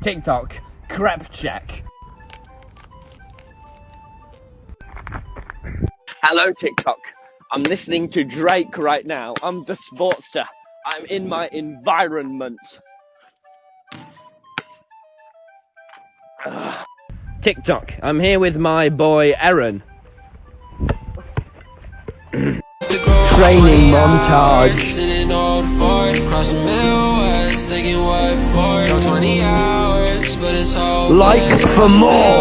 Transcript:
TikTok, crep check. Hello TikTok. I'm listening to Drake right now. I'm the sportster. I'm in my environment. Ugh. TikTok. I'm here with my boy Aaron. Training montage. Like for more.